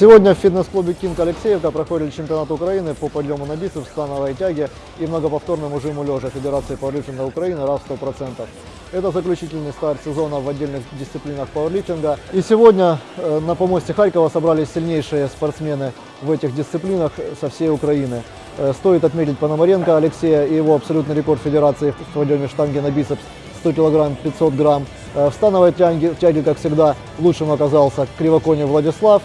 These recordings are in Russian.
Сегодня в фитнес-клубе «Кинг» Алексеевка проходит чемпионат Украины по подъему на бицепс, становой тяге и многоповторному жиму лежа Федерации пауэрлифтинга Украины РАФ 100%. Это заключительный старт сезона в отдельных дисциплинах пауэрлифтинга. И сегодня э, на помосте Харькова собрались сильнейшие спортсмены в этих дисциплинах со всей Украины. Э, Стоит отметить Пономаренко Алексея и его абсолютный рекорд Федерации в подъеме штанги на бицепс 100 килограмм 500 грамм. Э, В становой тяге, как всегда, лучшим оказался Кривоконев Владислав.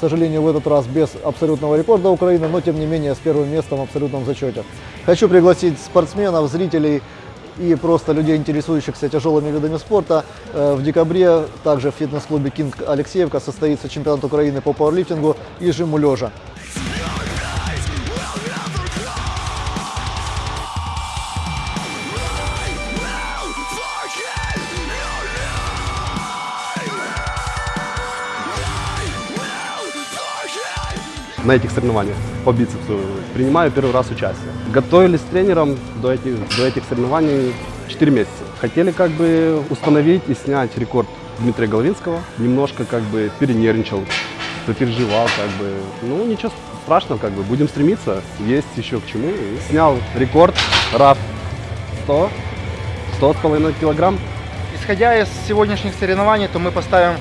К сожалению, в этот раз без абсолютного рекорда Украины, но тем не менее с первым местом в абсолютном зачете. Хочу пригласить спортсменов, зрителей и просто людей, интересующихся тяжелыми видами спорта. Э, В декабре также в фитнес-клубе «Кинг» Алексеевка состоится чемпионат Украины по пауэрлифтингу и жиму лежа. На этих соревнованиях по бицепсу. Принимаю первый раз участие. Готовились с тренером до этих, до этих соревнований 4 месяца. Хотели как бы установить и снять рекорд Дмитрия Головинского. Немножко как бы перенервничал, переживал как бы. Ну ничего страшного, как бы будем стремиться, есть еще к чему. И снял рекорд РАФ 100, 100 с половиной килограмм. Исходя из сегодняшних соревнований, то мы поставим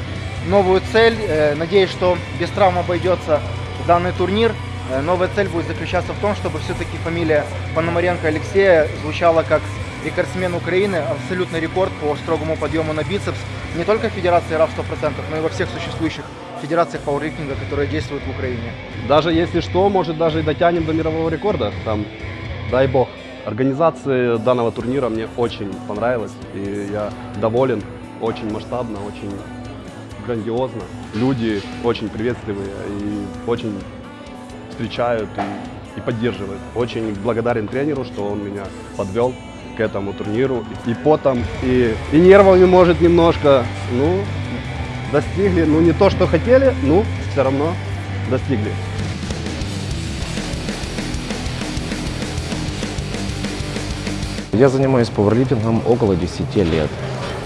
новую цель. Э, Надеюсь, что без травм обойдется данный турнир. Э, Новая цель будет заключаться в том, чтобы все-таки фамилия Пономаренко Алексея звучала как рекордсмен Украины, абсолютный рекорд по строгому подъему на бицепс не только в Федерации РАФ 100%, но и во всех существующих федерациях пауэрлифтинга, которые действуют в Украине. Даже если что, может даже и дотянем до мирового рекорда. Там, дай бог. Организация данного турнира мне очень понравилась. И я доволен. Очень масштабно, очень грандиозно. Люди очень приветливые и очень встречают и, и поддерживают. Очень благодарен тренеру, что он меня подвел к этому турниру. И потом, и, и нервами, может, немножко. Ну, достигли, ну не то, что хотели, ну, все равно достигли. Я занимаюсь пауэрлифтингом около 10 лет.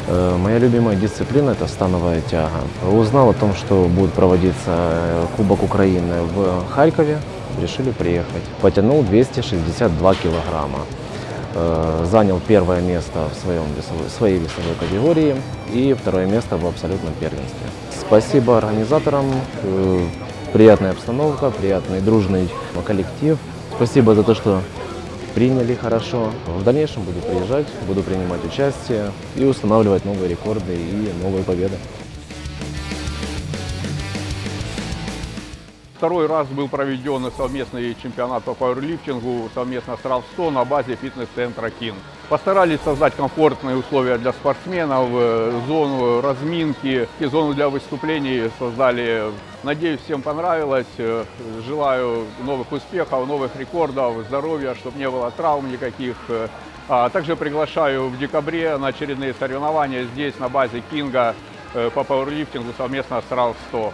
Э, Моя любимая дисциплина – это становая тяга. Узнал о том, что будет проводиться э, Кубок Украины в Харькове, решили приехать. Потянул 262 килограмма. Э, Занял первое место в своем весовой, своей весовой категории и второе место в абсолютном первенстве. Спасибо организаторам, приятная обстановка, приятный дружный коллектив. Спасибо за то, что приняли хорошо. В дальнейшем буду приезжать, буду принимать участие и устанавливать новые рекорды и новые победы. Второй раз был проведен совместный чемпионат по пауэрлифтингу совместно с РАВ-100 на базе фитнес-центра «Кинг». Постарались создать комфортные условия для спортсменов, э, зону разминки и зону для выступлений создали. Надеюсь, всем понравилось. Э, Желаю новых успехов, новых рекордов, здоровья, чтобы не было травм никаких. Э, А также приглашаю в декабре на очередные соревнования здесь на базе «Кинга» по пауэрлифтингу совместно с РАВ-100.